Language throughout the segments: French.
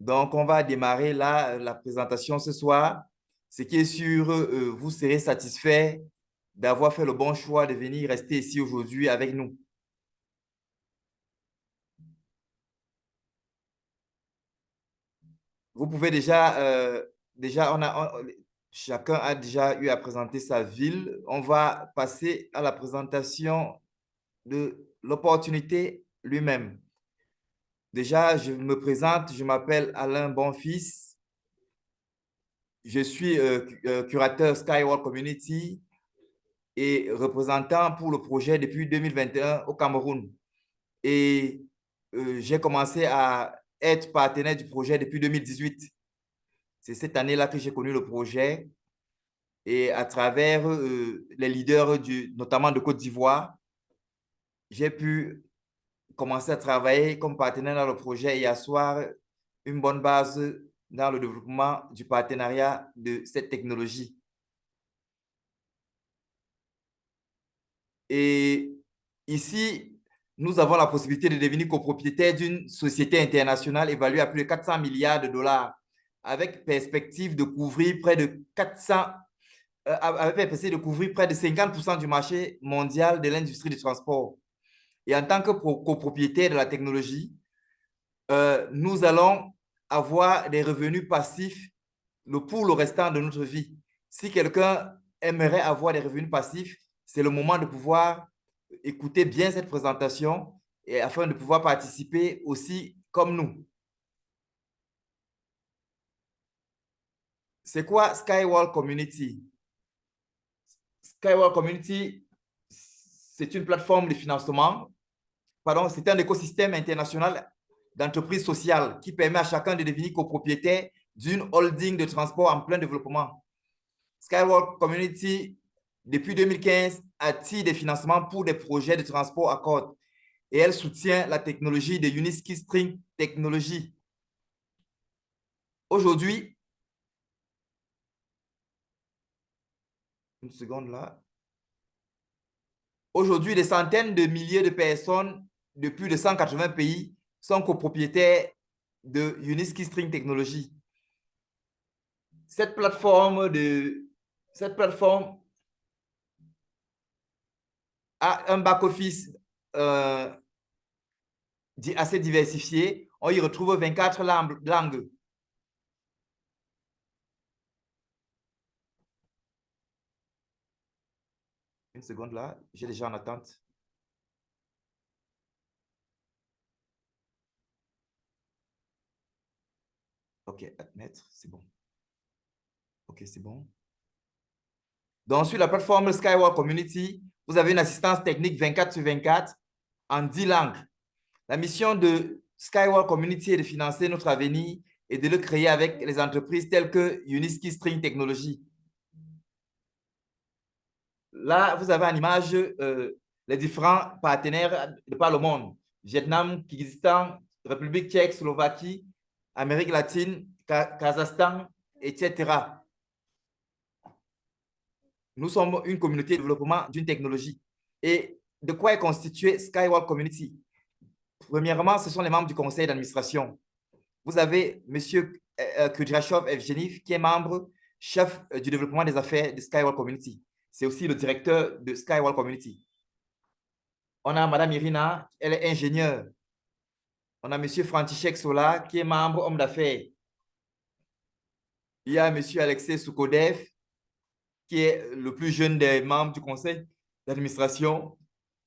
Donc, on va démarrer là la présentation ce soir. Ce qui est sûr, euh, vous serez satisfait d'avoir fait le bon choix de venir rester ici aujourd'hui avec nous. Vous pouvez déjà, euh, déjà on a, chacun a déjà eu à présenter sa ville. On va passer à la présentation de l'opportunité lui-même. Déjà, je me présente, je m'appelle Alain Bonfils. Je suis euh, euh, curateur Skyward Community et représentant pour le projet depuis 2021 au Cameroun. Et euh, j'ai commencé à être partenaire du projet depuis 2018. C'est cette année-là que j'ai connu le projet et à travers les leaders, du, notamment de Côte d'Ivoire, j'ai pu commencer à travailler comme partenaire dans le projet et asseoir une bonne base dans le développement du partenariat de cette technologie. Et ici, nous avons la possibilité de devenir copropriétaire d'une société internationale évaluée à plus de 400 milliards de dollars, avec perspective de couvrir près de 400, euh, avec perspective de couvrir près de 50% du marché mondial de l'industrie du transport. Et en tant que copropriétaire de la technologie, euh, nous allons avoir des revenus passifs pour le restant de notre vie. Si quelqu'un aimerait avoir des revenus passifs, c'est le moment de pouvoir écouter bien cette présentation et afin de pouvoir participer aussi comme nous. C'est quoi Skywall Community? Skywall Community, c'est une plateforme de financement pardon, c'est un écosystème international d'entreprises sociales qui permet à chacun de devenir copropriétaire d'une holding de transport en plein développement. Skywalk Community, depuis 2015, attire des financements pour des projets de transport à corde et elle soutient la technologie de Uniski String Technology. Aujourd'hui, une seconde là. Aujourd'hui, des centaines de milliers de personnes de plus de 180 pays sont copropriétaires de Uniski String Technology. Cette plateforme, a un back-office euh, assez diversifié. On y retrouve 24 langues. Une seconde là, j'ai déjà en attente. OK, admettre, c'est bon. OK, c'est bon. Donc, sur la plateforme Skyward Community, vous avez une assistance technique 24 sur 24 en 10 langues. La mission de Skyward Community est de financer notre avenir et de le créer avec les entreprises telles que Uniski String Technology. Là, vous avez en image euh, les différents partenaires de par le monde. Vietnam, Kyrgyzstan, République tchèque, Slovaquie, Amérique latine, Kazakhstan, etc. Nous sommes une communauté de développement d'une technologie. Et de quoi est constituée Skywalk Community? Premièrement, ce sont les membres du conseil d'administration. Vous avez M. Euh, euh, Kudrashov Evgenif, qui est membre chef euh, du développement des affaires de Skywalk Community. C'est aussi le directeur de Skywalk Community. On a Mme Irina, elle est ingénieure on a M. František Sola, qui est membre homme d'affaires. Il y a M. Alexei Soukodev, qui est le plus jeune des membres du conseil d'administration.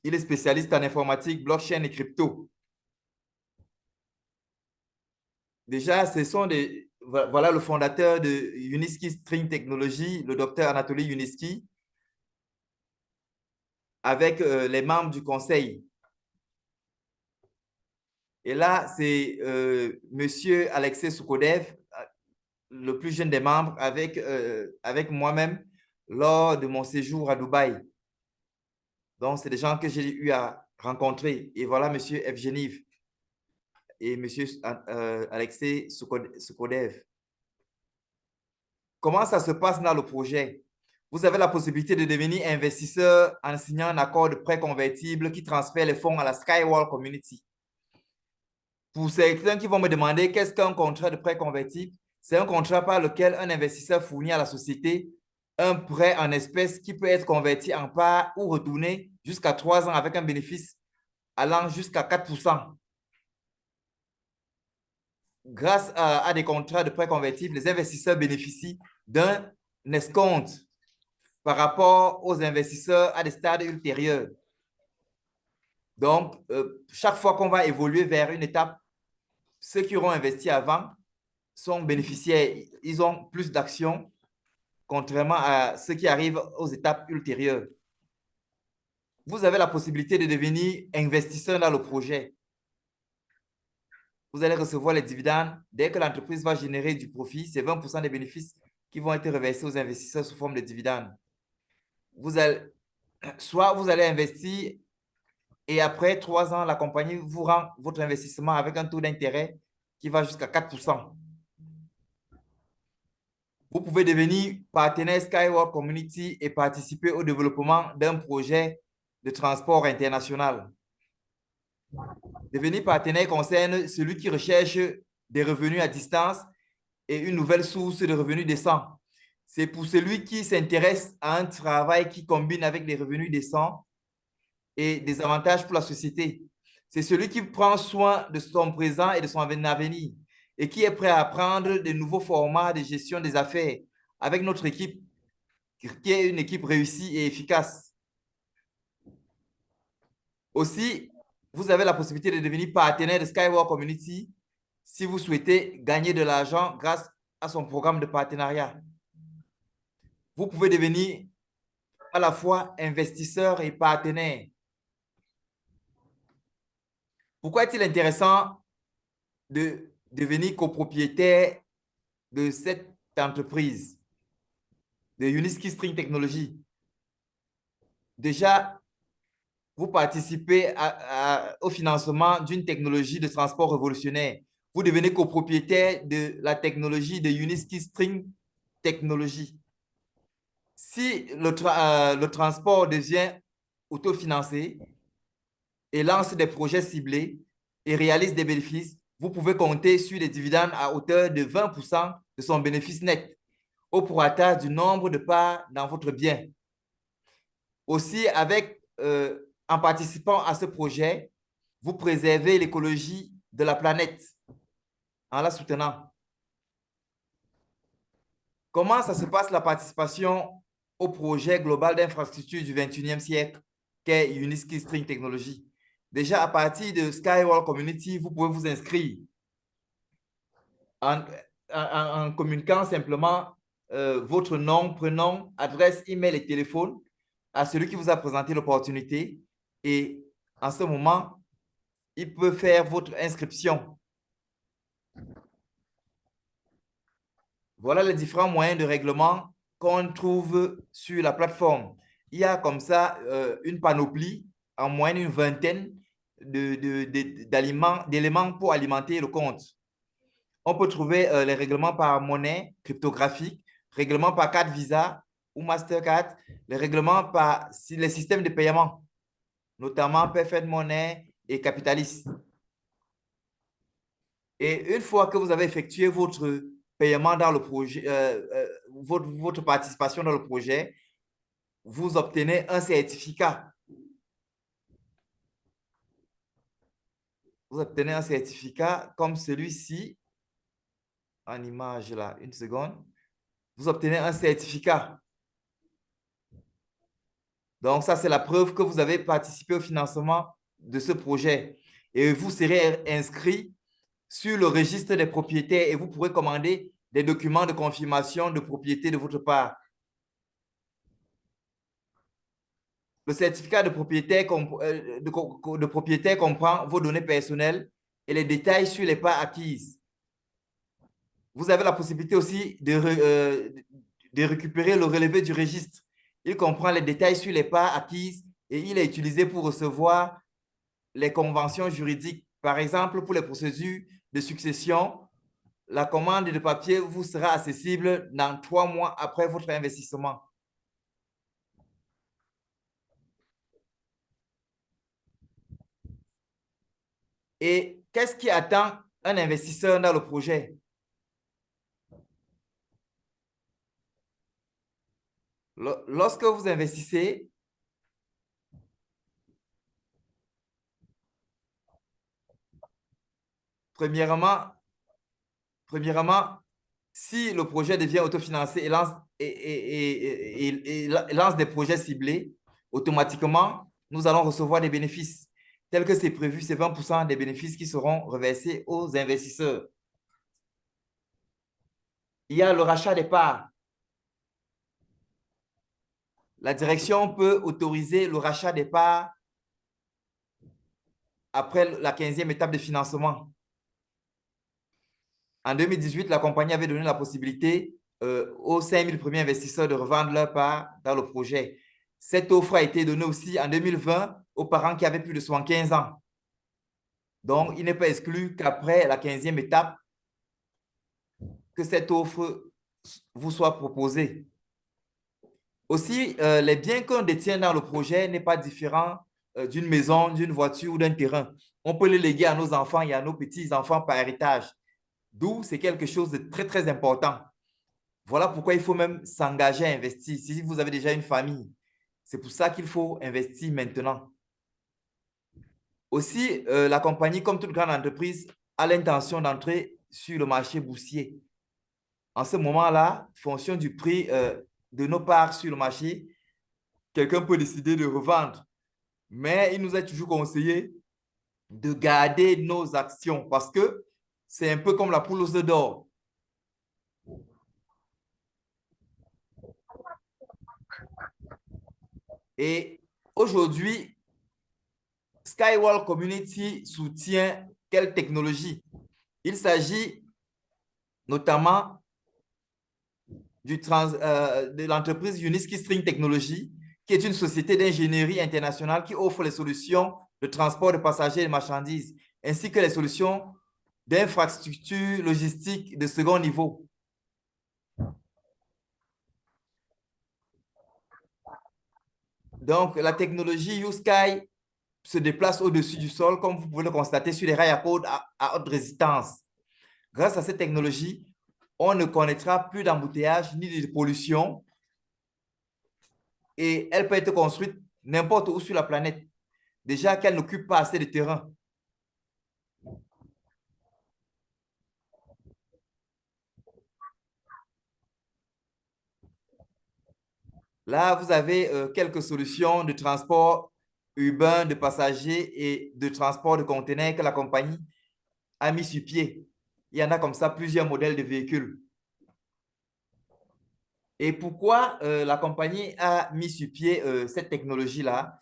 Il est spécialiste en informatique, blockchain et crypto. Déjà, ce sont des, voilà le fondateur de Uniski String Technology, le docteur Anatoly Uniski, avec euh, les membres du conseil. Et là, c'est euh, Monsieur Alexei Soukodev, le plus jeune des membres, avec, euh, avec moi-même lors de mon séjour à Dubaï. Donc, c'est des gens que j'ai eu à rencontrer. Et voilà Monsieur Evgeniv et Monsieur euh, Alexei Soukodev. Comment ça se passe dans le projet? Vous avez la possibilité de devenir investisseur en signant un accord de prêt convertible qui transfère les fonds à la Skywall Community. Pour certains qui vont me demander qu'est-ce qu'un contrat de prêt convertible, c'est un contrat par lequel un investisseur fournit à la société un prêt en espèces qui peut être converti en part ou retourné jusqu'à trois ans avec un bénéfice allant jusqu'à 4% Grâce à, des contrats de prêt convertibles, les investisseurs bénéficient d'un escompte par rapport aux investisseurs à des stades ultérieurs. Donc, euh, chaque fois qu'on va évoluer vers une étape, ceux qui auront investi avant sont bénéficiaires. Ils ont plus d'actions, contrairement à ceux qui arrivent aux étapes ultérieures. Vous avez la possibilité de devenir investisseur dans le projet. Vous allez recevoir les dividendes. Dès que l'entreprise va générer du profit, c'est 20% des bénéfices qui vont être reversés aux investisseurs sous forme de dividendes. Soit vous allez investir et après trois ans, la compagnie vous rend votre investissement avec un taux d'intérêt qui va jusqu'à 4% Vous pouvez devenir partenaire Skyward Community et participer au développement d'un projet de transport international. Devenir partenaire concerne celui qui recherche des revenus à distance et une nouvelle source de revenus décents. C'est pour celui qui s'intéresse à un travail qui combine avec des revenus décents et des avantages pour la société. C'est celui qui prend soin de son présent et de son avenir et qui est prêt à apprendre de nouveaux formats de gestion des affaires avec notre équipe, qui est une équipe réussie et efficace. Aussi, vous avez la possibilité de devenir partenaire de Skyward Community si vous souhaitez gagner de l'argent grâce à son programme de partenariat. Vous pouvez devenir à la fois investisseur et partenaire. Pourquoi est-il intéressant de devenir copropriétaire de cette entreprise de Uniski String Technology? Déjà, vous participez au financement d'une technologie de transport révolutionnaire. Vous devenez copropriétaire de la technologie de Uniski String Technology. Si le, euh, le transport devient autofinancé, et lance des projets ciblés et réalise des bénéfices, vous pouvez compter sur les dividendes à hauteur de 20% de son bénéfice net au prorata du nombre de parts dans votre bien. Aussi, avec, euh, en participant à ce projet, vous préservez l'écologie de la planète en la soutenant. Comment ça se passe la participation au projet global d'infrastructure du 21e siècle qu'est Uniski String Technology? Déjà, à partir de Skywall Community, vous pouvez vous inscrire en, communiquant simplement euh, votre nom, prénom, adresse, email et téléphone à celui qui vous a présenté l'opportunité. Et en ce moment, il peut faire votre inscription. Voilà les différents moyens de règlement qu'on trouve sur la plateforme. Il y a comme ça euh, une panoplie, en moyenne une vingtaine d'éléments de, pour alimenter le compte. On peut trouver euh, les règlements par monnaie cryptographique, règlements par carte Visa ou Mastercard, les règlements par les systèmes de paiement, notamment Perfect Money et Capitalist. Et une fois que vous avez effectué votre paiement dans le projet, euh, euh, votre participation dans le projet, vous obtenez un certificat vous obtenez un certificat comme celui-ci, en image là, une seconde, vous obtenez un certificat. Donc, ça, c'est la preuve que vous avez participé au financement de ce projet. Et vous serez inscrit sur le registre des propriétaires et vous pourrez commander des documents de confirmation de propriété de votre part. Le certificat de propriétaire, euh, comprend vos données personnelles et les détails sur les parts acquises. Vous avez la possibilité aussi de, euh, de récupérer le relevé du registre. Il comprend les détails sur les parts acquises et il est utilisé pour recevoir les conventions juridiques. Par exemple, pour les procédures de succession, la commande de papier vous sera accessible dans trois mois après votre investissement. Et qu'est-ce qui attend un investisseur dans le projet? Lorsque vous investissez, premièrement, premièrement, si le projet devient autofinancé et et, lance des projets ciblés, automatiquement, nous allons recevoir des bénéfices. Tel que c'est prévu, c'est 20% des bénéfices qui seront reversés aux investisseurs. Il y a le rachat des parts. La direction peut autoriser le rachat des parts après la 15e étape de financement. En 2018, la compagnie avait donné la possibilité euh, aux 5 000 premiers investisseurs de revendre leurs parts dans le projet. Cette offre a été donnée aussi en 2020 aux parents qui avaient plus de 75 ans. Donc, il n'est pas exclu qu'après la 15e étape, que cette offre vous soit proposée. Aussi, euh, les biens qu'on détient dans le projet n'est pas différent euh, d'une maison, d'une voiture ou d'un terrain. On peut les léguer à nos enfants et à nos petits-enfants par héritage. D'où c'est quelque chose de très, très important. Voilà pourquoi il faut même s'engager à investir. Si vous avez déjà une famille, c'est pour ça qu'il faut investir maintenant. Aussi, euh, la compagnie, comme toute grande entreprise, a l'intention d'entrer sur le marché boursier. En ce moment-là, fonction du prix euh, de nos parts sur le marché, quelqu'un peut décider de revendre. Mais il nous est toujours conseillé de garder nos actions parce que c'est un peu comme la poule aux œufs d'or. Et aujourd'hui, Skywall Community soutient quelle technologie? Il s'agit notamment euh, de l'entreprise Uniski String Technology, qui est une société d'ingénierie internationale qui offre les solutions de transport de passagers et de marchandises, ainsi que les solutions d'infrastructures logistiques de second niveau. Donc, la technologie YouSky se déplace au-dessus du sol, comme vous pouvez le constater sur les rails à code à, haute résistance. Grâce à cette technologie, on ne connaîtra plus d'embouteillage ni de pollution et elle peut être construite n'importe où sur la planète, déjà qu'elle n'occupe pas assez de terrain. Là, vous avez euh, quelques solutions de transport urbain de passagers et de transport de conteneurs que la compagnie a mis sur pied. Il y en a comme ça plusieurs modèles de véhicules. Et pourquoi euh, la compagnie a mis sur pied euh, cette technologie-là?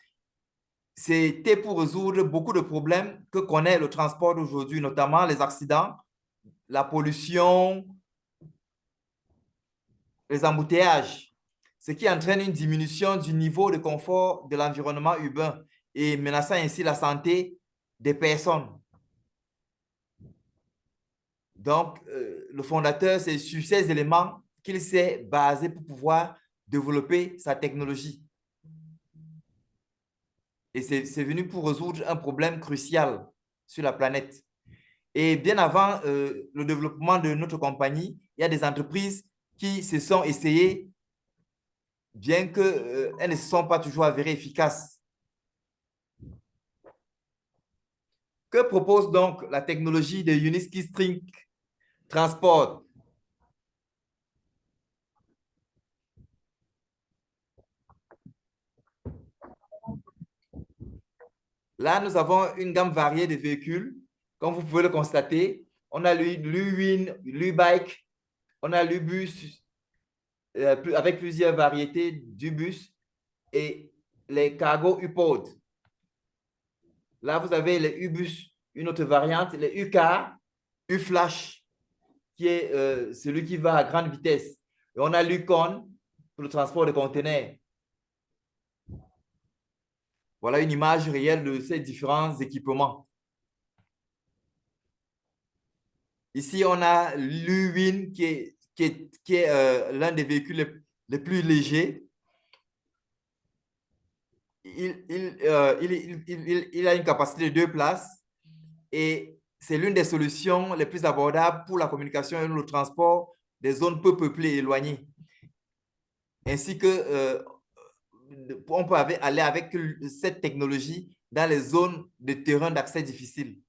C'était pour résoudre beaucoup de problèmes que connaît le transport d'aujourd'hui, notamment les accidents, la pollution, les embouteillages ce qui entraîne une diminution du niveau de confort de l'environnement urbain et menaçant ainsi la santé des personnes. Donc, euh, le fondateur, c'est sur ces éléments qu'il s'est basé pour pouvoir développer sa technologie. Et c'est venu pour résoudre un problème crucial sur la planète. Et bien avant euh, le développement de notre compagnie, il y a des entreprises qui se sont essayées bien qu'elles euh, ne sont pas toujours avérées efficaces. Que propose donc la technologie de Uniski String Transport? Là, nous avons une gamme variée de véhicules. Comme vous pouvez le constater, on a l'U-Win, l'U-Bike, on a l'U-Bus, avec plusieurs variétés du bus et les cargo U-Pod. Là, vous avez les U-Bus, une autre variante, les U-Car, U-Flash, qui est euh, celui qui va à grande vitesse. Et on a l'Ucon pour le transport de conteneurs. Voilà une image réelle de ces différents équipements. Ici, on a l'U-Win qui est qui est, euh, l'un des véhicules les, plus légers. Euh, il, a une capacité de deux places et c'est l'une des solutions les plus abordables pour la communication et le transport des zones peu peuplées et éloignées. Ainsi que euh, on peut aller avec cette technologie dans les zones de terrain d'accès difficile.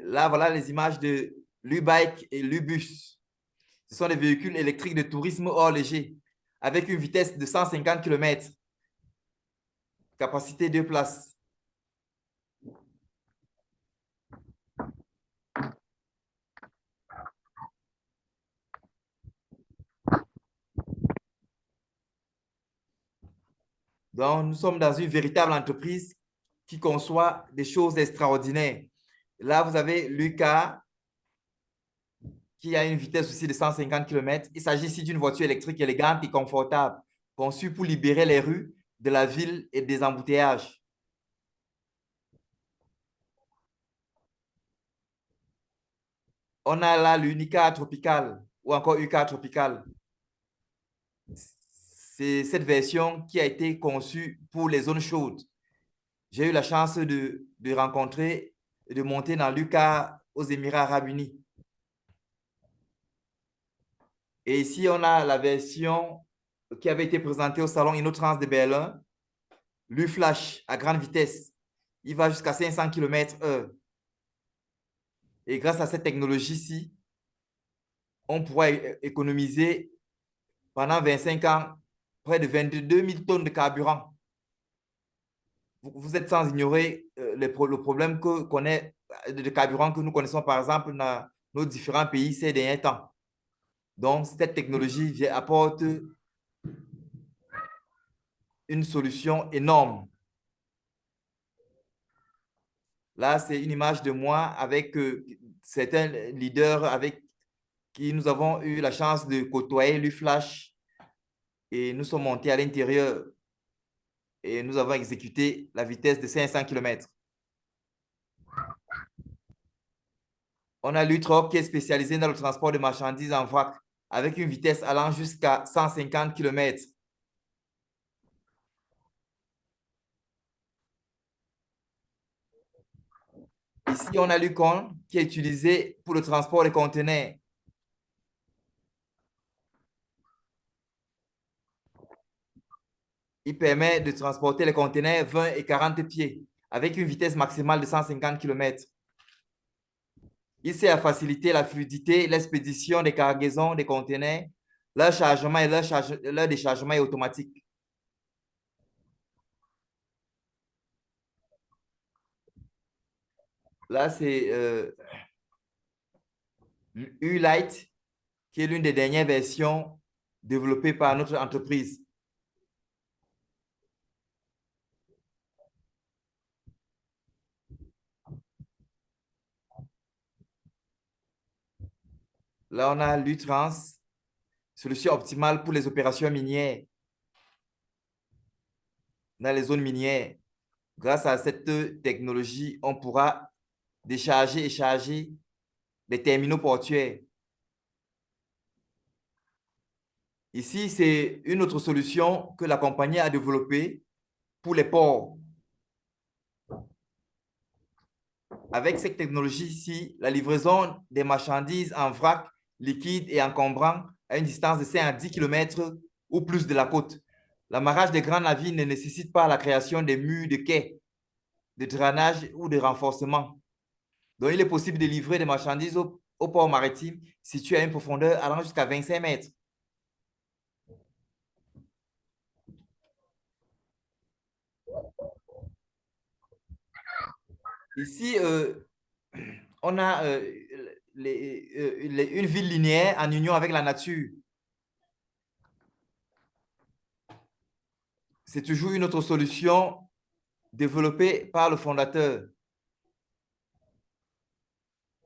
Là, voilà les images de l'U-Bike et l'U-Bus. Ce sont des véhicules électriques de tourisme hors léger avec une vitesse de 150 km, capacité de places. Donc, nous sommes dans une véritable entreprise qui conçoit des choses extraordinaires. Là, vous avez Lucas qui a une vitesse aussi de 150 km. Il s'agit ici d'une voiture électrique élégante et confortable, conçue pour libérer les rues de la ville et des embouteillages. On a là l'Unica Tropical ou encore UCA Tropical c'est cette version qui a été conçue pour les zones chaudes. J'ai eu la chance de, rencontrer de monter dans l'UCA aux Émirats arabes unis. Et ici, on a la version qui avait été présentée au salon InnoTrans de Berlin, l'U-Flash à grande vitesse. Il va jusqu'à 500 km/h. Et grâce à cette technologie-ci, on pourra économiser pendant 25 ans près de 22 000 tonnes de carburant. Vous, êtes sans ignorer euh, le problème que connaît, de carburant que nous connaissons, par exemple, dans nos différents pays ces derniers temps. Donc, cette technologie apporte une solution énorme. Là, c'est une image de moi avec euh, certains leaders avec qui nous avons eu la chance de côtoyer l'UFlash et nous sommes montés à l'intérieur et nous avons exécuté la vitesse de 500 km. On a l'Utrop qui est spécialisé dans le transport de marchandises en vrac avec une vitesse allant jusqu'à 150 km. Ici, on a l'Ucon qui est utilisé pour le transport des conteneurs il permet de transporter les conteneurs 20 et 40 pieds avec une vitesse maximale de 150 km. Il sert à faciliter la fluidité, l'expédition des cargaisons des conteneurs, leur chargement et leur, déchargement est automatique. Là, c'est euh, U-Light, qui est l'une des dernières versions développées par notre entreprise. Là, on a l'UTRANS, solution optimale pour les opérations minières dans les zones minières. Grâce à cette technologie, on pourra décharger et charger les terminaux portuaires. Ici, c'est une autre solution que la compagnie a développée pour les ports. Avec cette technologie ici, la livraison des marchandises en vrac liquide et encombrant à une distance de 5 à 10 km ou plus de la côte. L'amarrage des grands navires ne nécessite pas la création des murs de quai, de drainage ou de renforcement. Donc, il est possible de livrer des marchandises au, port maritime situé à une profondeur allant jusqu'à 25 mètres. Ici, euh, on a euh, euh, une ville linéaire en union avec la nature. C'est toujours une autre solution développée par le fondateur.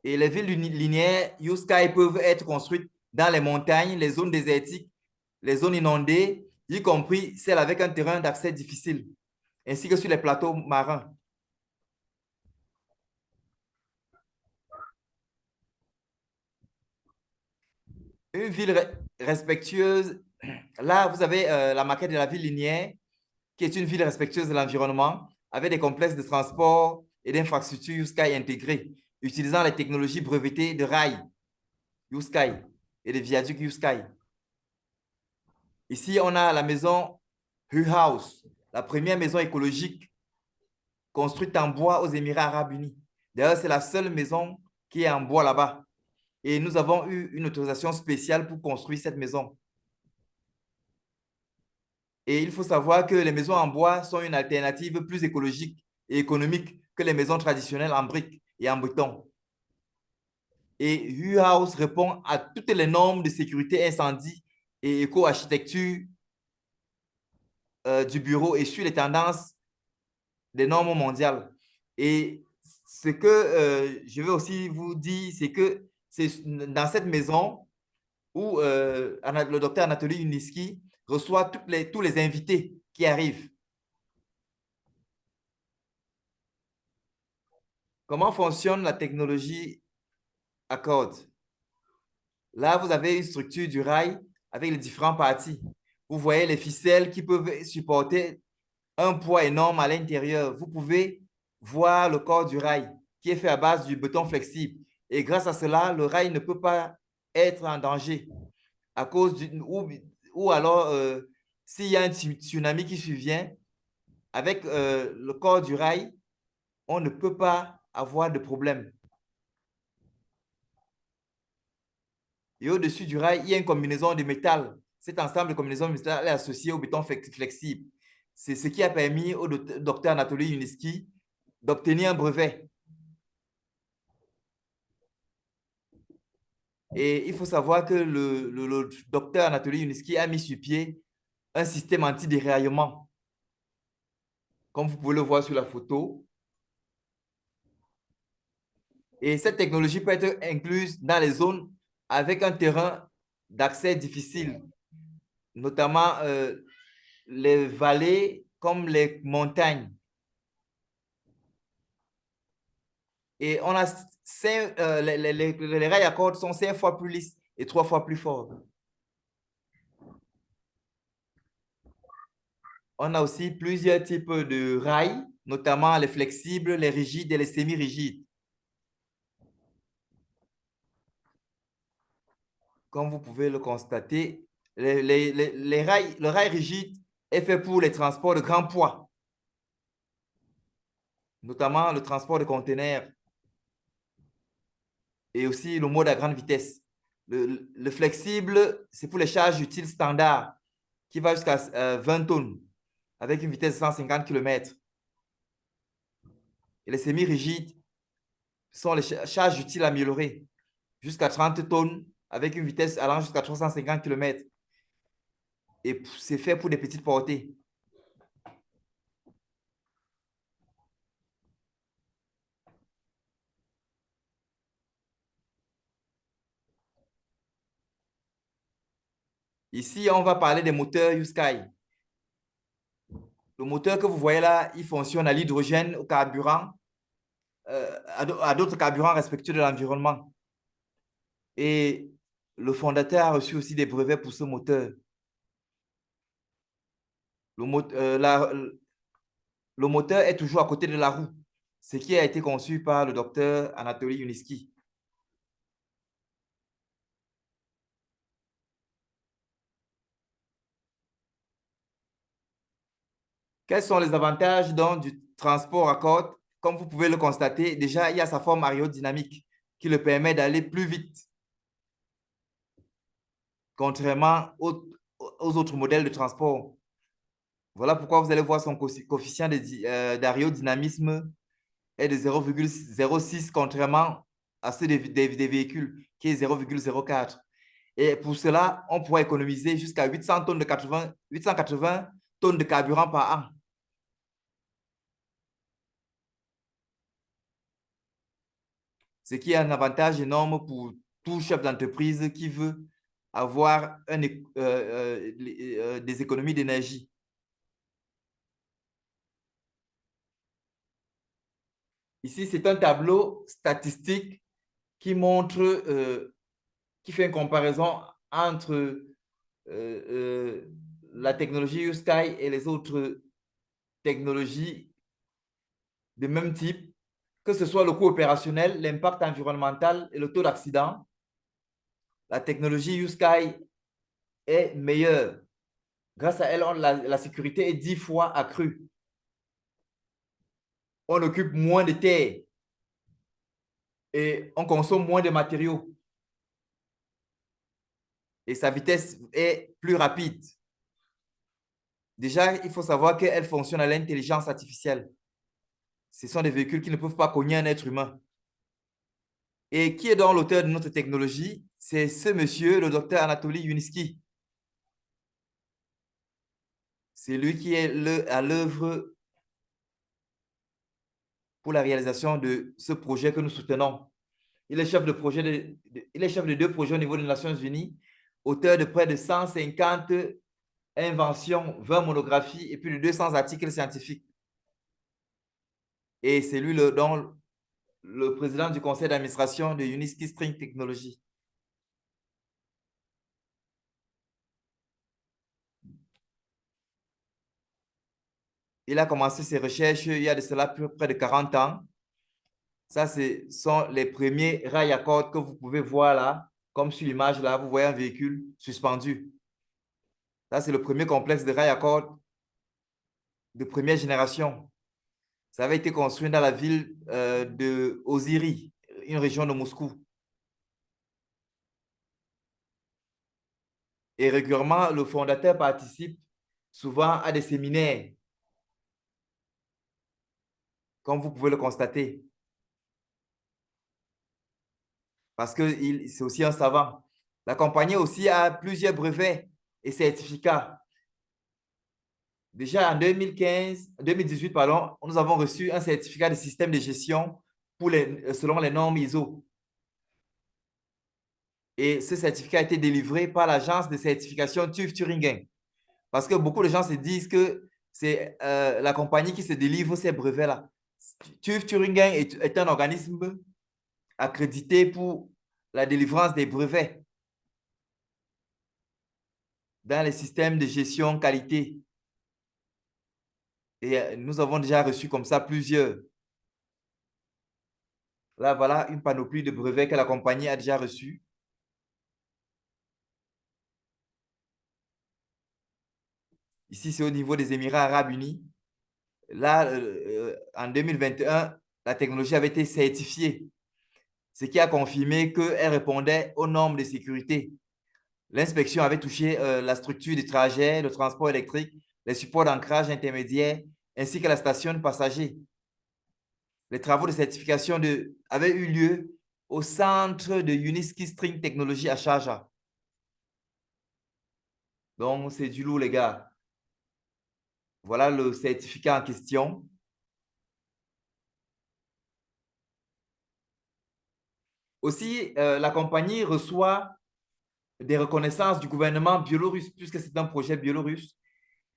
Et les villes linéaires YouSky peuvent être construites dans les montagnes, les zones désertiques, les zones inondées, y compris celles avec un terrain d'accès difficile, ainsi que sur les plateaux marins. Une ville respectueuse. Là, vous avez euh, la maquette de la ville linéaire, qui est une ville respectueuse de l'environnement, avec des complexes de transport et d'infrastructures USCAI intégrés, utilisant les technologies brevetées de rails USCAI et de viaducs USCAI. Ici, on a la maison Hu House, la première maison écologique construite en bois aux Émirats arabes unis. D'ailleurs, c'est la seule maison qui est en bois là-bas. Et nous avons eu une autorisation spéciale pour construire cette maison. Et il faut savoir que les maisons en bois sont une alternative plus écologique et économique que les maisons traditionnelles en briques et en béton. Et U-House répond à toutes les normes de sécurité incendie et éco-architecture euh, du bureau et suit les tendances des normes mondiales. Et ce que euh, je veux aussi vous dire, c'est que c'est dans cette maison où euh, le docteur Anatoly Uniski reçoit tous les invités qui arrivent. Comment fonctionne la technologie Accord? Là, vous avez une structure du rail avec les différentes parties. Vous voyez les ficelles qui peuvent supporter un poids énorme à l'intérieur. Vous pouvez voir le corps du rail qui est fait à base du béton flexible. Et grâce à cela, le rail ne peut pas être en danger à cause ou, ou, alors euh, s'il y a un tsunami qui survient, avec euh, le corps du rail, on ne peut pas avoir de problème. Et au-dessus du rail, il y a une combinaison de métal. Cet ensemble de combinaisons de métal est associé au béton flexible. C'est ce qui a permis au docteur Anatoly Uniski d'obtenir un brevet. Et il faut savoir que le, docteur Anatoly Uniski a mis sur pied un système anti-déraillement. Comme vous pouvez le voir sur la photo. Et cette technologie peut être incluse dans les zones avec un terrain d'accès difficile, notamment euh, les vallées comme les montagnes. Et on a euh, les, rails à cordes sont cinq fois plus lisses et trois fois plus forts. On a aussi plusieurs types de rails, notamment les flexibles, les rigides et les semi-rigides. Comme vous pouvez le constater, les, rails, le rail rigide est fait pour les transports de grands poids, notamment le transport de conteneurs et aussi le mode à grande vitesse. Le, flexible, c'est pour les charges utiles standards qui va jusqu'à 20 euh, tonnes avec une vitesse de 150 km. Et les semi-rigides sont les charges utiles améliorées jusqu'à 30 tonnes avec une vitesse allant jusqu'à 350 km. Et c'est fait pour des petites portées. Ici, on va parler des moteurs USky. Le moteur que vous voyez là, il fonctionne à l'hydrogène, au carburant, euh, à d'autres carburants respectueux de l'environnement. Et le fondateur a reçu aussi des brevets pour ce moteur. Le, euh, le moteur est toujours à côté de la roue, ce qui a été conçu par le docteur Anatoly Uniski. Quels sont les avantages donc, du transport à côte? Comme vous pouvez le constater, déjà, il y a sa forme aérodynamique qui le permet d'aller plus vite, contrairement aux, autres modèles de transport. Voilà pourquoi vous allez voir son coefficient euh, d'aérodynamisme est de 0,06 contrairement à ceux des, véhicules qui est 0,04. Et pour cela, on pourra économiser jusqu'à 800 tonnes de 80, 880 tonnes de carburant par an. Ce qui est un avantage énorme pour tout chef d'entreprise qui veut avoir euh, euh, euh, des économies d'énergie. Ici, c'est un tableau statistique qui montre, qui fait une comparaison entre la technologie USky et les autres technologies de même type, que ce soit le coût opérationnel, l'impact environnemental et le taux d'accident, la technologie YouSky est meilleure. Grâce à elle, la, sécurité est dix fois accrue. On occupe moins de terre et on consomme moins de matériaux. Et sa vitesse est plus rapide. Déjà, il faut savoir qu'elle fonctionne à l'intelligence artificielle. Ce sont des véhicules qui ne peuvent pas cogner un être humain. Et qui est donc l'auteur de notre technologie? C'est ce monsieur, le docteur Anatoly Yuniski. C'est lui qui est à l'œuvre pour la réalisation de ce projet que nous soutenons. Il est chef de, projet il est chef de deux projets au niveau des Nations Unies, auteur de près de 150 inventions, 20 monographies et plus de 200 articles scientifiques. Et c'est lui le, dont le président du conseil d'administration de Uniski String Technology. Il a commencé ses recherches il y a de cela près de 40 ans. Ça, ce sont les premiers rails à cordes que vous pouvez voir là, comme sur l'image là, vous voyez un véhicule suspendu. Ça, c'est le premier complexe de rails à cordes de première génération. Ça avait été construit dans la ville euh, de Oziri, une région de Moscou. Et régulièrement, le fondateur participe souvent à des séminaires, comme vous pouvez le constater. Parce que c'est aussi un savant. La compagnie aussi a plusieurs brevets et certificats. Déjà en 2015, 2018, pardon, nous avons reçu un certificat de système de gestion pour euh, selon les normes ISO. Et ce certificat a été délivré par l'agence de certification TÜV Turingen. Parce que beaucoup de gens se disent que c'est euh, la compagnie qui se délivre ces brevets-là. TÜV Turingen est, est un organisme accrédité pour la délivrance des brevets dans les systèmes de gestion qualité et euh, nous avons déjà reçu comme ça plusieurs. Là, voilà une panoplie de brevets que la compagnie a déjà reçus. Ici, c'est au niveau des Émirats arabes unis. Là, euh, euh, en 2021, la technologie avait été certifiée, ce qui a confirmé qu'elle répondait aux normes de sécurité. L'inspection avait touché la structure du trajet, le transport électrique, les supports d'ancrage intermédiaires, ainsi que la station de passagers. Les travaux de certification avaient eu lieu au centre de Uniski String Technology à Sharjah. Donc, c'est du lourd, les gars. Voilà le certificat en question. Aussi, euh, la compagnie reçoit des reconnaissances du gouvernement biélorusse, puisque c'est un projet biélorusse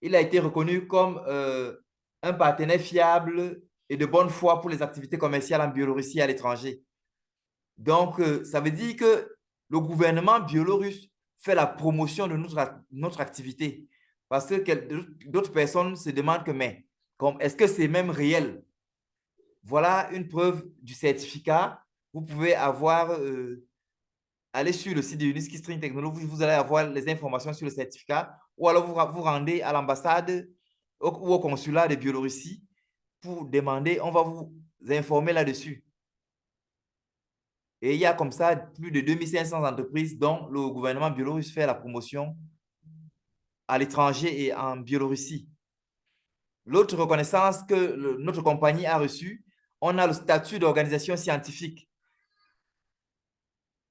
il a été reconnu comme euh, un partenaire fiable et de bonne foi pour les activités commerciales en Biélorussie et à l'étranger. Donc, euh, ça veut dire que le gouvernement biélorusse fait la promotion de notre, activité. Parce que d'autres personnes se demandent que, mais est-ce que c'est même réel? Voilà une preuve du certificat. Vous pouvez avoir, euh, aller sur le site de Uniski String Technology, vous allez avoir les informations sur le certificat ou alors vous vous rendez à l'ambassade ou au consulat de Biélorussie pour demander, on va vous informer là-dessus. Et il y a comme ça plus de 2500 entreprises dont le gouvernement biélorusse fait la promotion à l'étranger et en Biélorussie. L'autre reconnaissance que notre compagnie a reçue, on a le statut d'organisation scientifique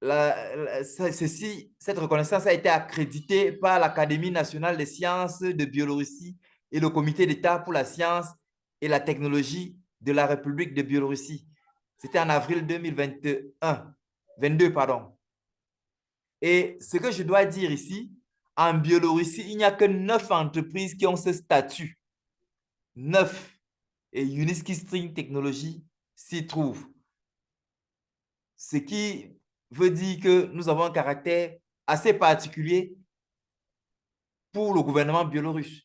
cette reconnaissance a été accréditée par l'Académie nationale des sciences de Biélorussie et le Comité d'État pour la science et la technologie de la République de Biélorussie. C'était en avril 2021, 22, pardon. Et ce que je dois dire ici, en Biélorussie, il n'y a que neuf entreprises qui ont ce statut. Neuf. Et Uniski String Technology s'y trouve. Ce qui veut dire que nous avons un caractère assez particulier pour le gouvernement biélorusse.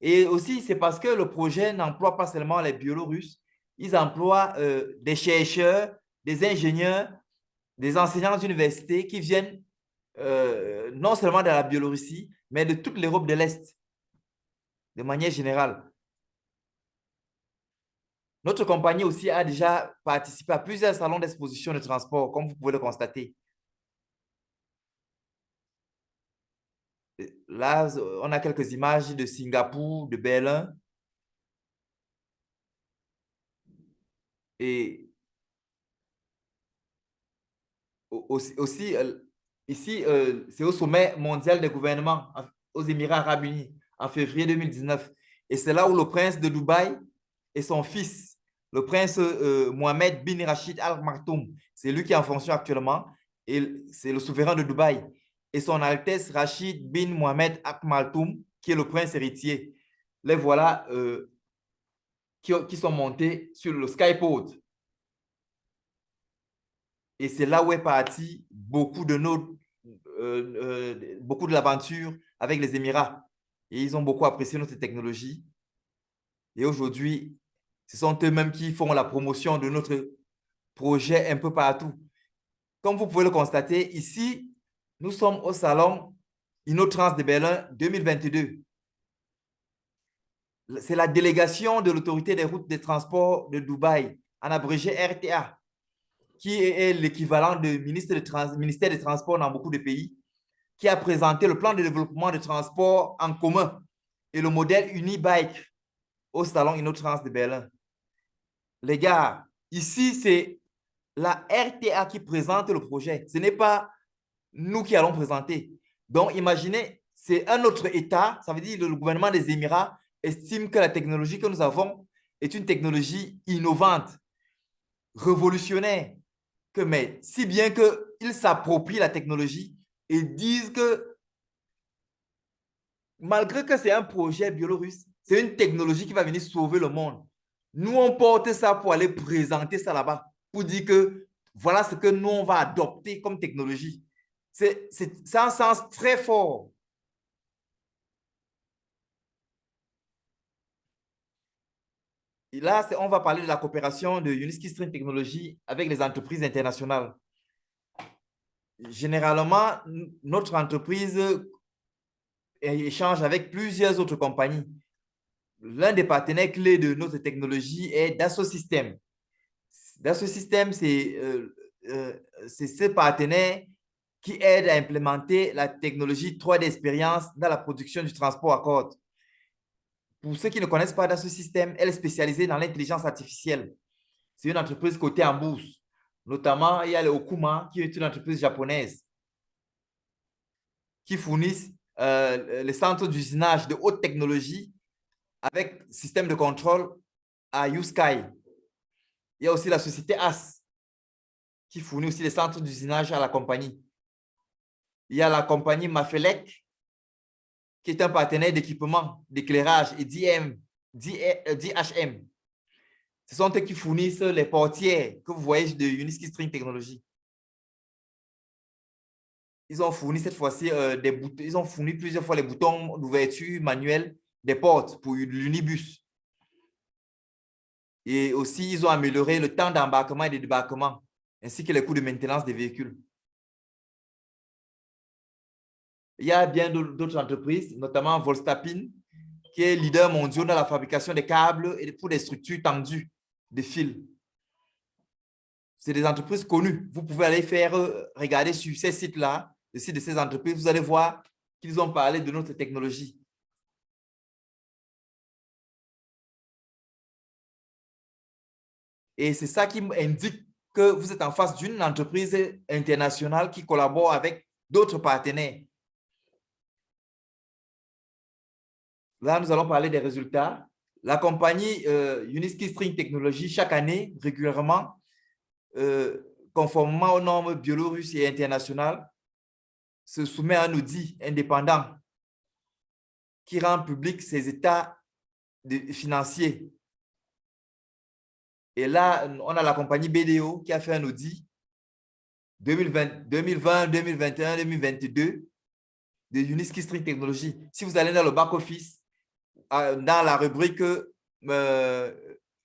Et aussi, c'est parce que le projet n'emploie pas seulement les Biélorusses, ils emploient euh, des chercheurs, des ingénieurs, des enseignants d'université qui viennent euh, non seulement de la Biélorussie, mais de toute l'Europe de l'Est, de manière générale. Notre compagnie aussi a déjà participé à plusieurs salons d'exposition de transport, comme vous pouvez le constater. Là, on a quelques images de Singapour, de Berlin. Et aussi, euh, ici, euh, c'est au sommet mondial des gouvernements aux Émirats arabes unis en février 2019. Et c'est là où le prince de Dubaï et son fils, le prince euh, Mohamed bin Rachid Al Maktoum, c'est lui qui est en fonction actuellement, et c'est le souverain de Dubaï, et son Altesse Rachid bin Mohamed Al Maktoum, qui est le prince héritier. Les voilà qui, qui, sont montés sur le skypod et c'est là où est parti beaucoup de, euh, euh, beaucoup de l'aventure avec les Émirats. Et ils ont beaucoup apprécié notre technologie. Et aujourd'hui, ce sont eux-mêmes qui font la promotion de notre projet un peu partout. Comme vous pouvez le constater, ici, nous sommes au salon InnoTrans de Berlin 2022. C'est la délégation de l'autorité des routes des transports de Dubaï, en abrégé RTA qui est l'équivalent du ministère, ministère des Transports dans beaucoup de pays, qui a présenté le plan de développement de transport en commun et le modèle Unibike au salon InnoTrans de Berlin. Les gars, ici, c'est la RTA qui présente le projet. Ce n'est pas nous qui allons présenter. Donc, imaginez, c'est un autre État, ça veut dire le gouvernement des Émirats estime que la technologie que nous avons est une technologie innovante, révolutionnaire, que, mais si bien qu'ils s'approprient la technologie et disent que malgré que c'est un projet biélorusse, c'est une technologie qui va venir sauver le monde. Nous, on porte ça pour aller présenter ça là-bas, pour dire que voilà ce que nous, on va adopter comme technologie. C'est un sens très fort. Et là, on va parler de la coopération de Uniski Stream Technologies avec les entreprises internationales. Généralement, notre entreprise échange avec plusieurs autres compagnies. L'un des partenaires clés de notre technologie est Dassault Systèmes. Dassault Systèmes, euh, euh, c'est ce partenaire qui aide à implémenter la technologie 3D expérience dans la production du transport à corde. Pour ceux qui ne connaissent pas ce système, elle est spécialisée dans l'intelligence artificielle. C'est une entreprise cotée en bourse. Notamment, il y a le Okuma, qui est une entreprise japonaise qui fournissent euh, les centres d'usinage de haute technologie avec système de contrôle à YouSky. Il y a aussi la société AS qui fournit aussi les centres d'usinage à la compagnie. Il y a la compagnie Mafelec qui est un partenaire d'équipement, d'éclairage et d'IM, d'IHM. Ce sont eux qui fournissent les portières que vous voyez de Uniski String Technology. Ils ont fourni cette fois-ci euh, des boutons, ils ont fourni plusieurs fois les boutons d'ouverture manuelle des portes pour l'unibus. Et aussi, ils ont amélioré le temps d'embarquement et de débarquement, ainsi que les coûts de maintenance des véhicules. Il y a bien d'autres entreprises, notamment Volstapin, qui est leader mondial dans la fabrication des câbles et pour des structures tendues de fils. C'est des entreprises connues. Vous pouvez aller faire, euh, regarder sur ces sites-là, le site de ces entreprises, vous allez voir qu'ils ont parlé de notre technologie. Et c'est ça qui indique que vous êtes en face d'une entreprise internationale qui collabore avec d'autres partenaires. Là, nous allons parler des résultats. La compagnie euh, Uniski String Technology, chaque année, régulièrement, euh, conformément aux normes biélorusses et internationales, se soumet à un audit indépendant qui rend public ses états financiers. Et là, on a la compagnie BDO qui a fait un audit 2020, 2020 2021, 2022 de Uniski String Technology. Si vous allez dans le back-office, dans la rubrique euh,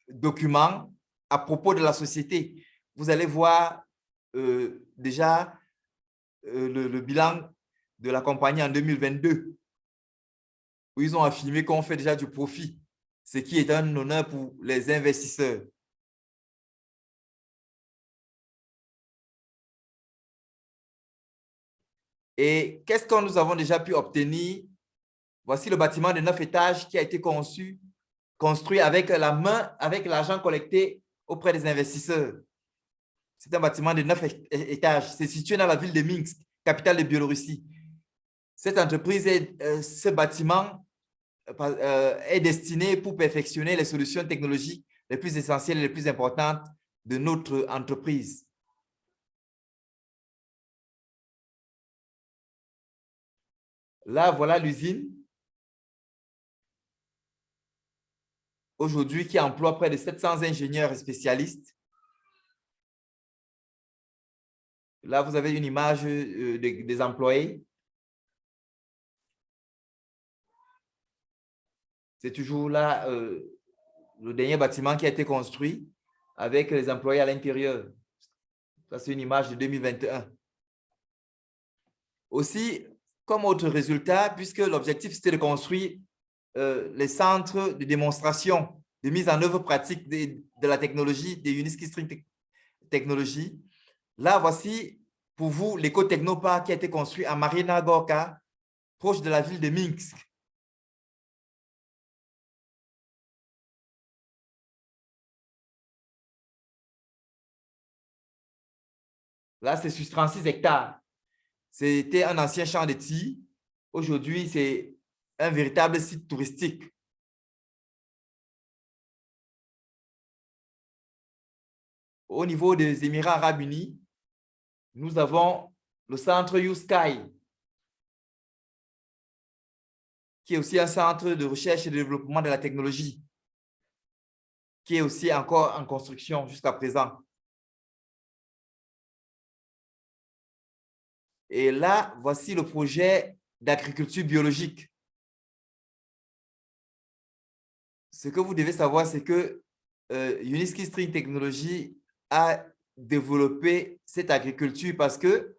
documents, à propos de la société. Vous allez voir euh, déjà euh, le, bilan de la compagnie en 2022, où ils ont affirmé qu'on fait déjà du profit, ce qui est un honneur pour les investisseurs. Et qu'est-ce que nous avons déjà pu obtenir? Voici le bâtiment de neuf étages qui a été conçu, construit avec la main, avec l'argent collecté auprès des investisseurs. C'est un bâtiment de neuf étages. C'est situé dans la ville de Minsk, capitale de Biélorussie. Cette entreprise, euh, ce bâtiment euh, est destiné pour perfectionner les solutions technologiques les plus essentielles et les plus importantes de notre entreprise. Là, voilà l'usine. Aujourd'hui, qui emploie près de 700 ingénieurs et spécialistes Là, vous avez une image euh, des employés. C'est toujours là euh, le dernier bâtiment qui a été construit avec les employés à l'intérieur. Ça, c'est une image de 2021. Aussi, comme autre résultat, puisque l'objectif, c'était de construire euh, les centres de démonstration, de mise en œuvre pratique de, la technologie, des Uniski String Technologies, Là, voici pour vous l'éco-technopark qui a été construit à Marina Gorka, proche de la ville de Minsk. Là, c'est sur 36 hectares. C'était un ancien champ de. Aujourd'hui, c'est un véritable site touristique. Au niveau des Émirats arabes unis, nous avons le centre YouSky, qui est aussi un centre de recherche et de développement de la technologie, qui est aussi encore en construction jusqu'à présent. Et là, voici le projet d'agriculture biologique. Ce que vous devez savoir, c'est que euh, Uniski String Technology a développer cette agriculture parce que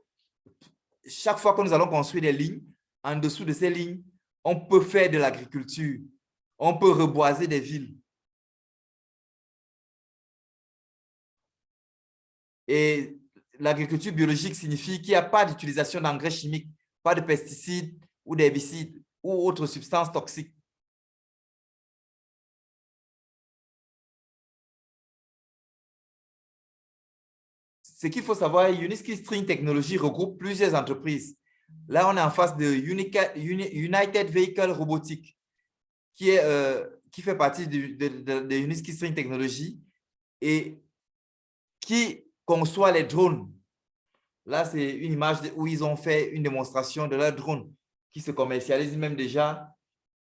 chaque fois que nous allons construire des lignes, en dessous de ces lignes, on peut faire de l'agriculture. On peut reboiser des villes. Et l'agriculture biologique signifie qu'il n'y a pas d'utilisation d'engrais chimiques, pas de pesticides ou d'herbicides ou autres substances toxiques. ce qu'il faut savoir, Uniski String Technology regroupe plusieurs entreprises. Là, on est en face de United Vehicle Robotics, qui, est, euh, qui fait partie de, de, Uniski String Technology et qui conçoit les drones. Là, c'est une image où ils ont fait une démonstration de leur drone qui se commercialise même déjà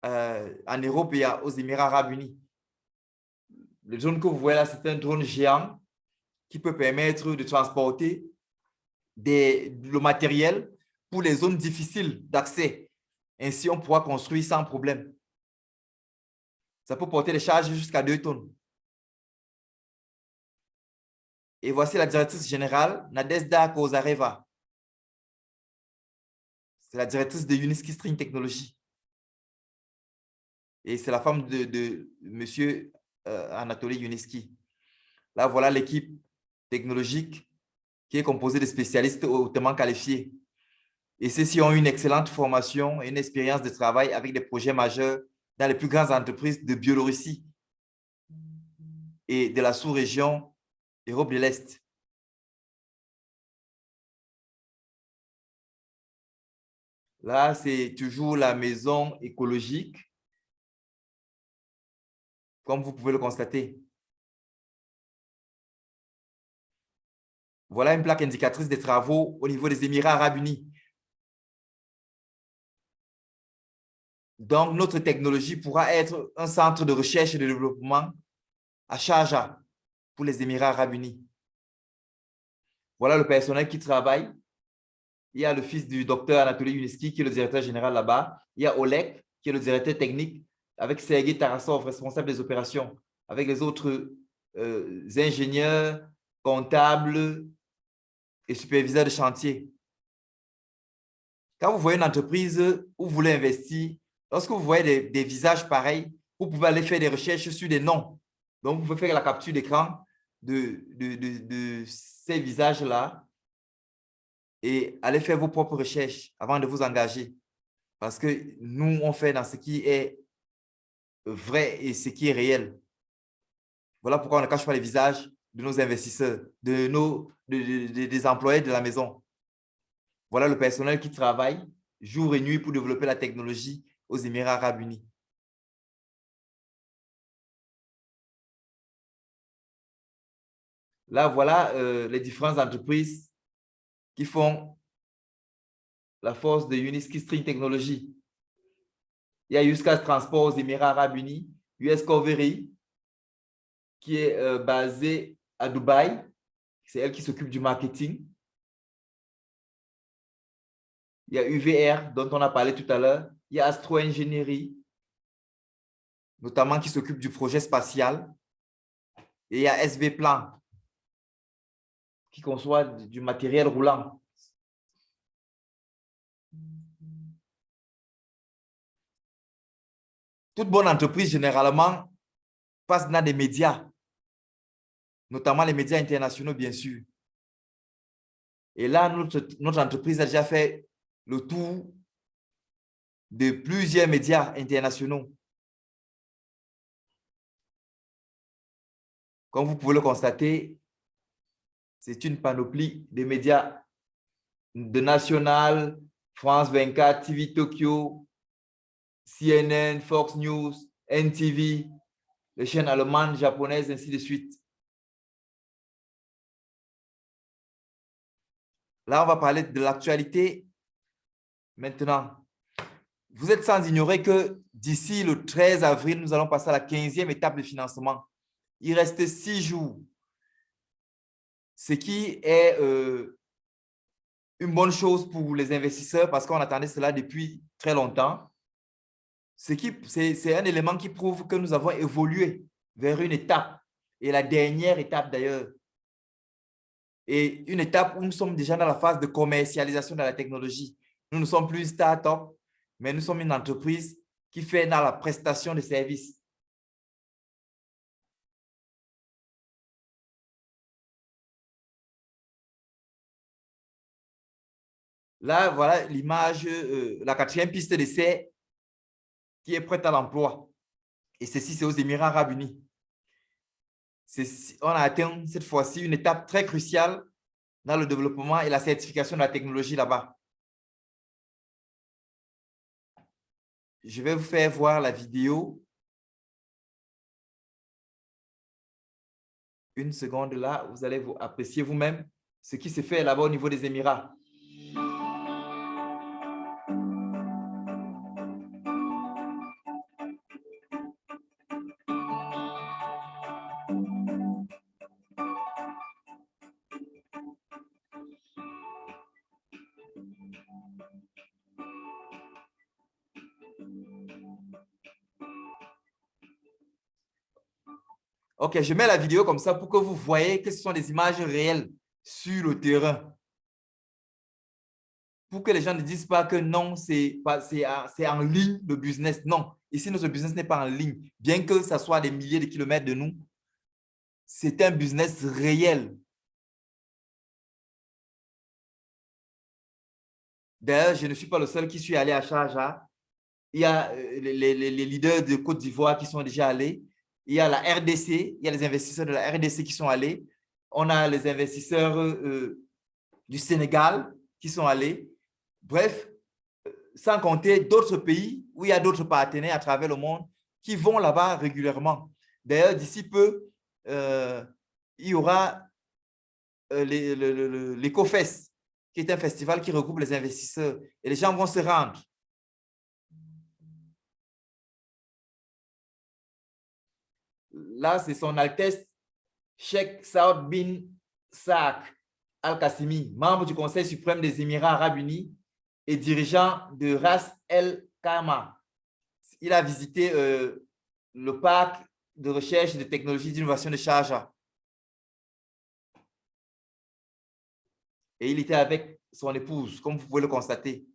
euh, en Europe et aux Émirats arabes unis. Le drone que vous voyez là, c'est un drone géant qui peut permettre de transporter des, le matériel pour les zones difficiles d'accès. Ainsi, on pourra construire sans problème. Ça peut porter des charges jusqu'à 2 tonnes. Et voici la directrice générale, Nadezda Kozareva. C'est la directrice de Uniski String Technology. Et c'est la femme de, de M. Euh, Anatoly Uniski. Là, voilà l'équipe technologique qui est composé de spécialistes hautement qualifiés. Et ceux-ci ont une excellente formation et une expérience de travail avec des projets majeurs dans les plus grandes entreprises de Biélorussie et de la sous-région Europe de l'Est. Là, c'est toujours la maison écologique, comme vous pouvez le constater. Voilà une plaque indicatrice des travaux au niveau des Émirats arabes unis. Donc, notre technologie pourra être un centre de recherche et de développement à Sharjah les Émirats arabes unis. Voilà le personnel qui travaille. Il y a le fils du docteur Anatoly Uniski, qui est le directeur général là-bas. Il y a Oleg, qui est le directeur technique, avec Sergei Tarasov, responsable des opérations, avec les autres euh, ingénieurs, comptables et superviseurs de chantier. Quand vous voyez une entreprise où vous voulez investir, lorsque vous voyez des, visages pareils, vous pouvez aller faire des recherches sur des noms. Donc, vous pouvez faire la capture d'écran de, ces visages-là et aller faire vos propres recherches avant de vous engager. Parce que nous, on fait dans ce qui est vrai et ce qui est réel. Voilà pourquoi on ne cache pas les visages de nos investisseurs, de nos, des employés de la maison. Voilà le personnel qui travaille jour et nuit pour développer la technologie aux Émirats arabes unis. Là, voilà euh, les différentes entreprises qui font la force de Uniski String Technology. Il y a Uscas Transport aux Émirats arabes unis, US Covery, qui est euh, basée à Dubaï. C'est elle qui s'occupe du marketing. Il y a UVR, dont on a parlé tout à l'heure. Il y a Astro Ingénierie, notamment qui s'occupe du projet spatial. Et il y a SV Plan, qui conçoit du matériel roulant. Toute bonne entreprise, généralement, passe dans des médias, notamment les médias internationaux, bien sûr. Et là, notre, entreprise a déjà fait le tour de plusieurs médias internationaux. Comme vous pouvez le constater, c'est une panoplie de médias de National, France 24, TV Tokyo, CNN, Fox News, NTV, les chaînes allemandes, japonaises, ainsi de suite. Là, on va parler de l'actualité. Maintenant, vous êtes sans ignorer que d'ici le 13 avril, nous allons passer à la 15e étape de financement. Il reste six jours. Ce qui est euh, une bonne chose pour les investisseurs parce qu'on attendait cela depuis très longtemps c'est un élément qui prouve que nous avons évolué vers une étape, et la dernière étape d'ailleurs. Et une étape où nous sommes déjà dans la phase de commercialisation de la technologie. Nous ne sommes plus start-up, mais nous sommes une entreprise qui fait dans la prestation de services. Là, voilà l'image, euh, la quatrième piste d'essai qui est prête à l'emploi. Et ceci, c'est aux Émirats arabes unis. On a atteint cette fois-ci une étape très cruciale dans le développement et la certification de la technologie là-bas. Je vais vous faire voir la vidéo. Une seconde là, vous allez vous apprécier vous-même ce qui se fait là-bas au niveau des Émirats. Ok, je mets la vidéo comme ça pour que vous voyez que ce sont des images réelles sur le terrain. Pour que les gens ne disent pas que non, c'est en ligne le business. Non, ici, notre business n'est pas en ligne. Bien que ça soit des milliers de kilomètres de nous, c'est un business réel. D'ailleurs, je ne suis pas le seul qui suis allé à Charja. Il y a euh, les, les leaders de Côte d'Ivoire qui sont déjà allés il y a la RDC, il y a les investisseurs de la RDC qui sont allés. On a les investisseurs euh, du Sénégal qui sont allés. Bref, sans compter d'autres pays où il y a d'autres partenaires à travers le monde qui vont là-bas régulièrement. D'ailleurs, d'ici peu, euh, il y aura euh, l'EcoFest, qui est un festival qui regroupe les investisseurs. Et les gens vont se rendre. Là, c'est son Altesse Sheikh Saud bin Saak Al-Qassimi, membre du Conseil suprême des Émirats arabes unis et dirigeant de Ras El Khama. Il a visité euh, le parc de recherche et de technologie d'innovation de charge. Et il était avec son épouse, comme vous pouvez le constater.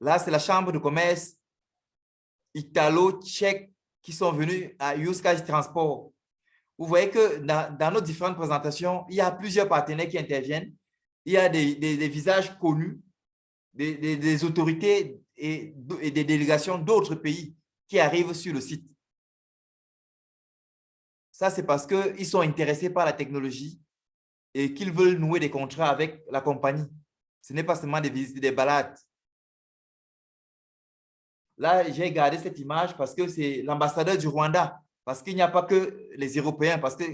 Là, c'est la chambre de commerce italo-tchèque qui sont venus à Yuskaj Transport. Vous voyez que dans, nos différentes présentations, il y a plusieurs partenaires qui interviennent. Il y a des, visages connus, des, autorités et, et des délégations d'autres pays qui arrivent sur le site. Ça, c'est parce qu'ils sont intéressés par la technologie et qu'ils veulent nouer des contrats avec la compagnie. Ce n'est pas seulement des visites, des balades. Là, j'ai gardé cette image parce que c'est l'ambassadeur du Rwanda, parce qu'il n'y a pas que les Européens, parce que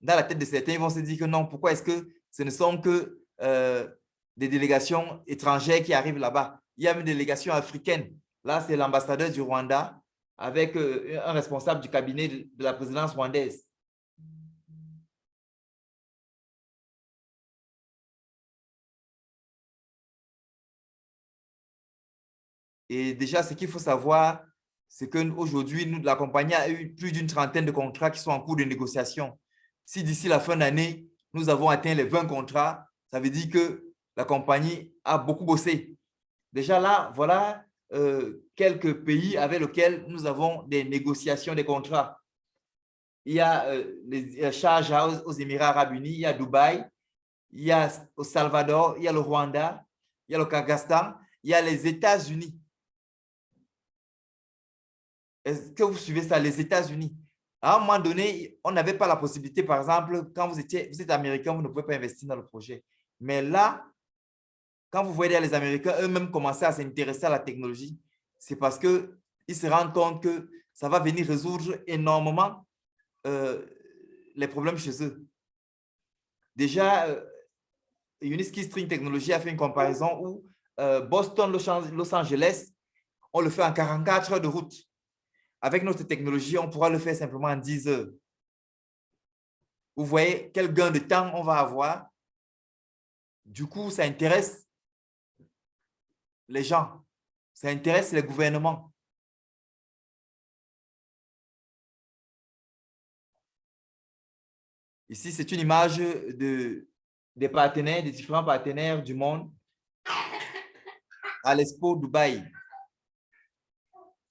dans la tête de certains, ils vont se dire que non, pourquoi est-ce que ce ne sont que euh, des délégations étrangères qui arrivent là-bas? Il y a une délégation africaine. Là, c'est l'ambassadeur du Rwanda avec euh, un responsable du cabinet de la présidence rwandaise. Et déjà, ce qu'il faut savoir, c'est qu'aujourd'hui, la compagnie a eu plus d'une trentaine de contrats qui sont en cours de négociation. Si d'ici la fin d'année, nous avons atteint les 20 contrats, ça veut dire que la compagnie a beaucoup bossé. Déjà là, voilà euh, quelques pays avec lesquels nous avons des négociations, des contrats. Il y a euh, les charges aux Émirats arabes unis, il y a Dubaï, il y a au Salvador, il y a le Rwanda, il y a le Kyrgyzstan, il y a les États-Unis. Est-ce que vous suivez ça, les États-Unis? À un moment donné, on n'avait pas la possibilité, par exemple, quand vous, étiez, vous êtes américain, vous ne pouvez pas investir dans le projet. Mais là, quand vous voyez les Américains eux-mêmes commencer à s'intéresser à la technologie, c'est parce qu'ils se rendent compte que ça va venir résoudre énormément euh, les problèmes chez eux. Déjà, euh, Uniski String Technology a fait une comparaison où euh, Boston, Los Angeles, on le fait en 44 heures de route. Avec notre technologie, on pourra le faire simplement en 10 heures. Vous voyez quel gain de temps on va avoir. Du coup, ça intéresse les gens. Ça intéresse les gouvernements. Ici, c'est une image de, des partenaires, des différents partenaires du monde à l'Expo Dubaï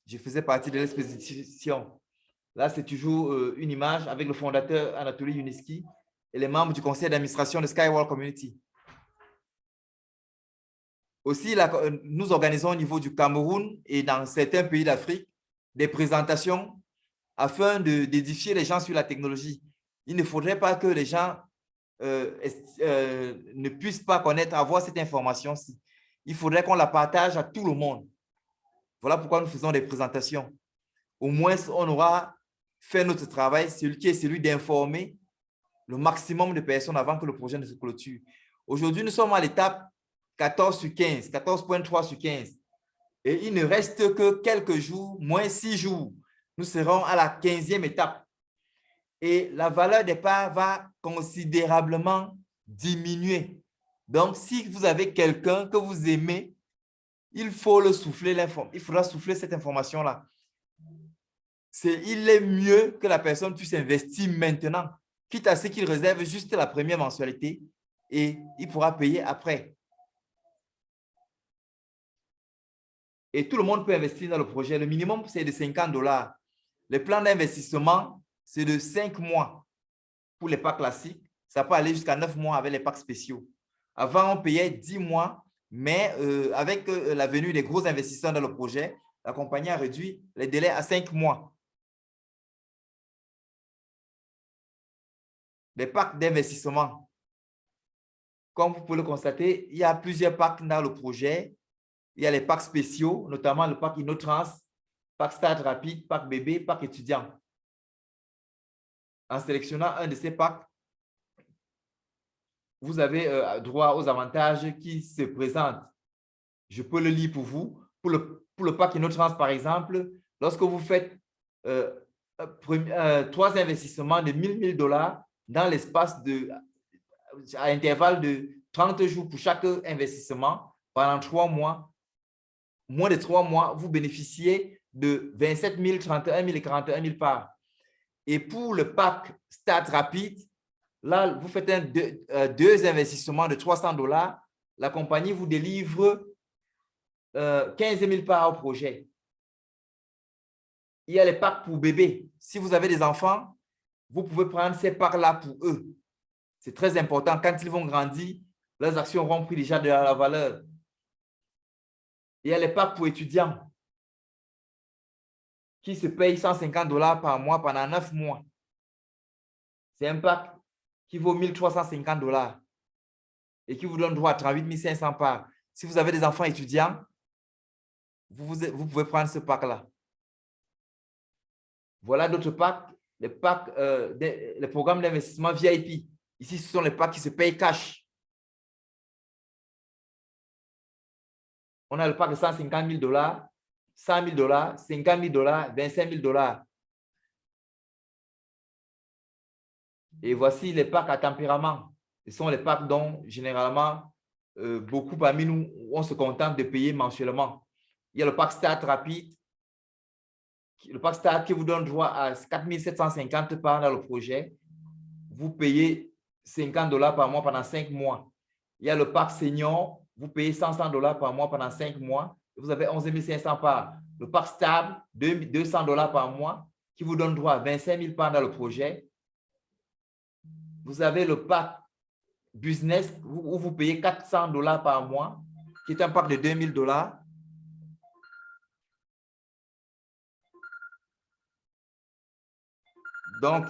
je faisais partie de l'exposition. Là, c'est toujours euh, une image avec le fondateur Anatoly Yuniski et les membres du conseil d'administration de Skywall Community. Aussi, euh, nous organisons au niveau du Cameroun et dans certains pays d'Afrique des présentations afin d'édifier les gens sur la technologie. Il ne faudrait pas que les gens euh, ne puissent pas connaître, avoir cette information-ci. Il faudrait qu'on la partage à tout le monde. Voilà pourquoi nous faisons des présentations. Au moins, on aura fait notre travail, celui qui est celui d'informer le maximum de personnes avant que le projet ne se clôture. Aujourd'hui, nous sommes à l'étape 14 sur 15, 14.3 sur 15. Et il ne reste que quelques jours, moins six jours. Nous serons à la 15e étape. Et la valeur des parts va considérablement diminuer. Donc, si vous avez quelqu'un que vous aimez, il faut le souffler il faudra souffler cette information-là. Il est mieux que la personne puisse investir maintenant, quitte à ce qu'il réserve juste la première mensualité et il pourra payer après. Et tout le monde peut investir dans le projet. Le minimum, c'est de 50 dollars. Le plan d'investissement, c'est de 5 mois pour les packs classiques. Ça peut aller jusqu'à 9 mois avec les packs spéciaux. Avant, on payait 10 mois mais euh, avec euh, la venue des gros investisseurs dans le projet, la compagnie a réduit les délais à cinq mois. Les packs d'investissement. Comme vous pouvez le constater, il y a plusieurs packs dans le projet. Il y a les packs spéciaux, notamment le pack InnoTrans, pack Start Rapide, pack bébé, pack étudiant. En sélectionnant un de ces packs, vous avez euh, droit aux avantages qui se présentent. Je peux le lire pour vous. Pour le, pour le pack InnoTrans, par exemple, lorsque vous faites euh, euh, trois investissements de 1000 000 dollars dans l'espace de, à intervalle de 30 jours pour chaque investissement pendant trois mois, moins de trois mois, vous bénéficiez de 27 000, 31 000 et 41 000 parts. Et pour le pack Start Rapide, là, vous faites euh, deux, investissements de 300 dollars. La compagnie vous délivre 15 000 parts au projet. Il y a les packs pour bébés. Si vous avez des enfants, vous pouvez prendre ces packs-là pour eux. C'est très important. Quand ils vont grandir, leurs actions auront pris déjà de la valeur. Il y a les packs pour étudiants qui se payent 150 dollars par mois pendant 9 mois. C'est un pack qui vaut 1350 dollars et qui vous donne droit à 38 500 parts. Si vous avez des enfants étudiants, vous, pouvez prendre ce pack-là. Voilà d'autres packs, les, packs euh, les programmes d'investissement VIP. Ici, ce sont les packs qui se payent cash. On a le pack de 150 000 dollars, 100 000 dollars, 50 000 dollars, 25 000 dollars. Et voici les packs à tempérament. Ce sont les packs dont, généralement, euh, beaucoup parmi nous, on se contente de payer mensuellement. Il y a le pack Start rapide, le pack Start qui vous donne droit à 4 750 par dans le projet. Vous payez 50 dollars par mois pendant 5 mois. Il y a le pack Senior vous payez 100 dollars par mois pendant 5 mois, vous avez 11 500 parts. Le parc stable, 200 dollars par mois, qui vous donne droit à 25 000 parts dans le projet. Vous avez le pack business où vous payez 400 dollars par mois, qui est un pack de 2000 dollars. Donc,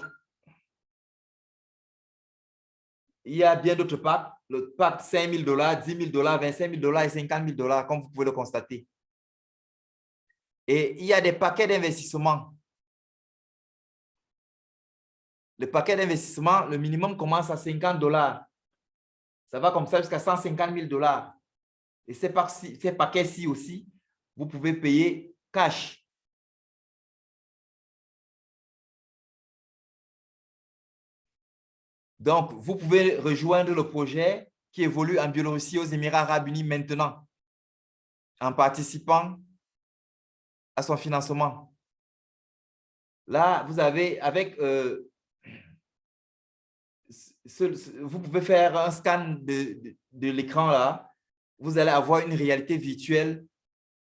il y a bien d'autres packs le pack 5 000 dollars, 10 000 dollars, 25 000 dollars et 50 000 dollars, comme vous pouvez le constater. Et il y a des paquets d'investissement. Le paquet d'investissement, le minimum commence à 50 dollars. Ça va comme ça jusqu'à 150 000 dollars. Et ces paquets-ci aussi, vous pouvez payer cash. Donc, vous pouvez rejoindre le projet qui évolue en Biélorussie aux Émirats arabes unis maintenant en participant à son financement. Là, vous avez avec... Euh, vous pouvez faire un scan de, de l'écran là. Vous allez avoir une réalité virtuelle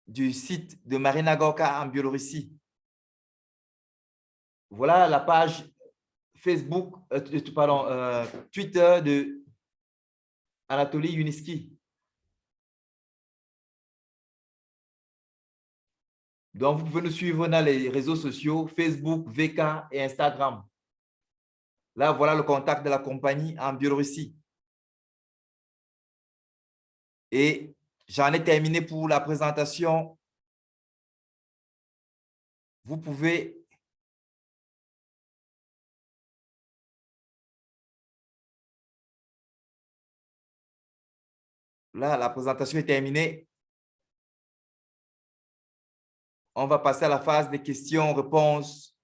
du site de Marina Gorka en Biélorussie. Voilà la page Facebook, euh, pardon, euh, Twitter de Anatoly Yuniski. Donc, vous pouvez nous suivre dans les réseaux sociaux, Facebook, VK et Instagram. Là, voilà le contact de la compagnie en Biélorussie. Et j'en ai terminé pour la présentation. Vous pouvez Là, la présentation est terminée. On va passer à la phase des questions-réponses.